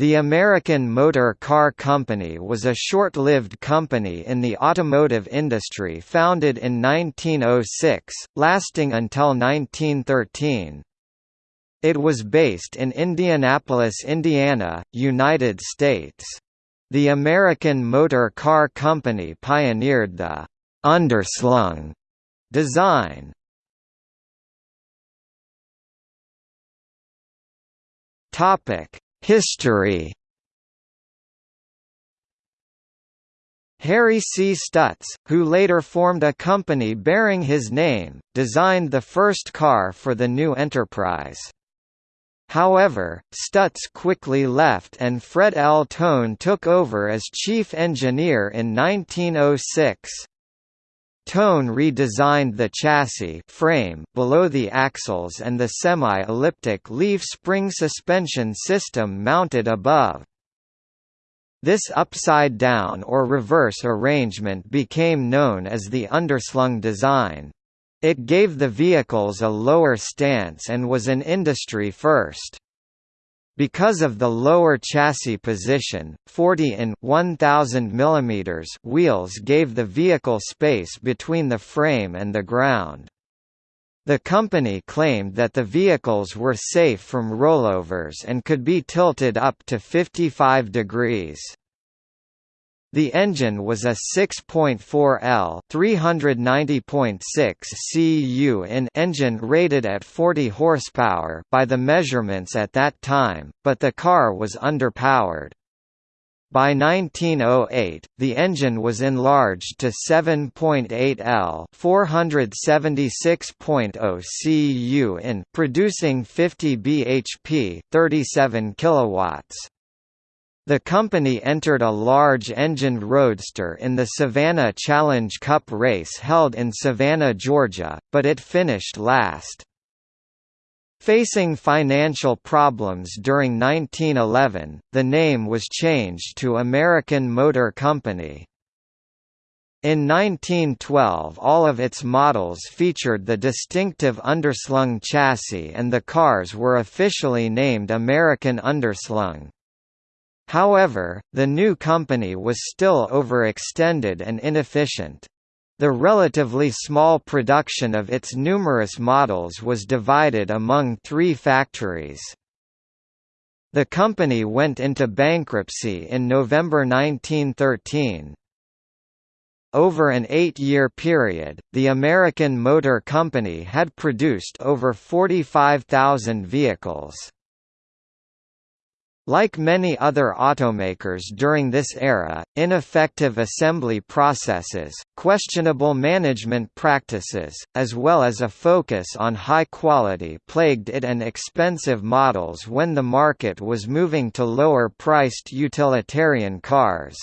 The American Motor Car Company was a short-lived company in the automotive industry founded in 1906, lasting until 1913. It was based in Indianapolis, Indiana, United States. The American Motor Car Company pioneered the «underslung» design. History Harry C. Stutz, who later formed a company bearing his name, designed the first car for the new enterprise. However, Stutz quickly left and Fred L. Tone took over as chief engineer in 1906. Tone redesigned the chassis frame below the axles and the semi-elliptic leaf spring suspension system mounted above. This upside-down or reverse arrangement became known as the underslung design. It gave the vehicles a lower stance and was an industry first. Because of the lower chassis position, 40 in 1000 mm wheels gave the vehicle space between the frame and the ground. The company claimed that the vehicles were safe from rollovers and could be tilted up to 55 degrees. The engine was a 6.4L 390.6 cu in engine rated at 40 horsepower by the measurements at that time, but the car was underpowered. By 1908, the engine was enlarged to 7.8L 476.0 cu in, producing 50 bhp, 37 kilowatts. The company entered a large-engined roadster in the Savannah Challenge Cup race held in Savannah, Georgia, but it finished last. Facing financial problems during 1911, the name was changed to American Motor Company. In 1912 all of its models featured the distinctive underslung chassis and the cars were officially named American Underslung. However, the new company was still overextended and inefficient. The relatively small production of its numerous models was divided among three factories. The company went into bankruptcy in November 1913. Over an eight-year period, the American Motor Company had produced over 45,000 vehicles. Like many other automakers during this era, ineffective assembly processes, questionable management practices, as well as a focus on high quality plagued it and expensive models when the market was moving to lower-priced utilitarian cars.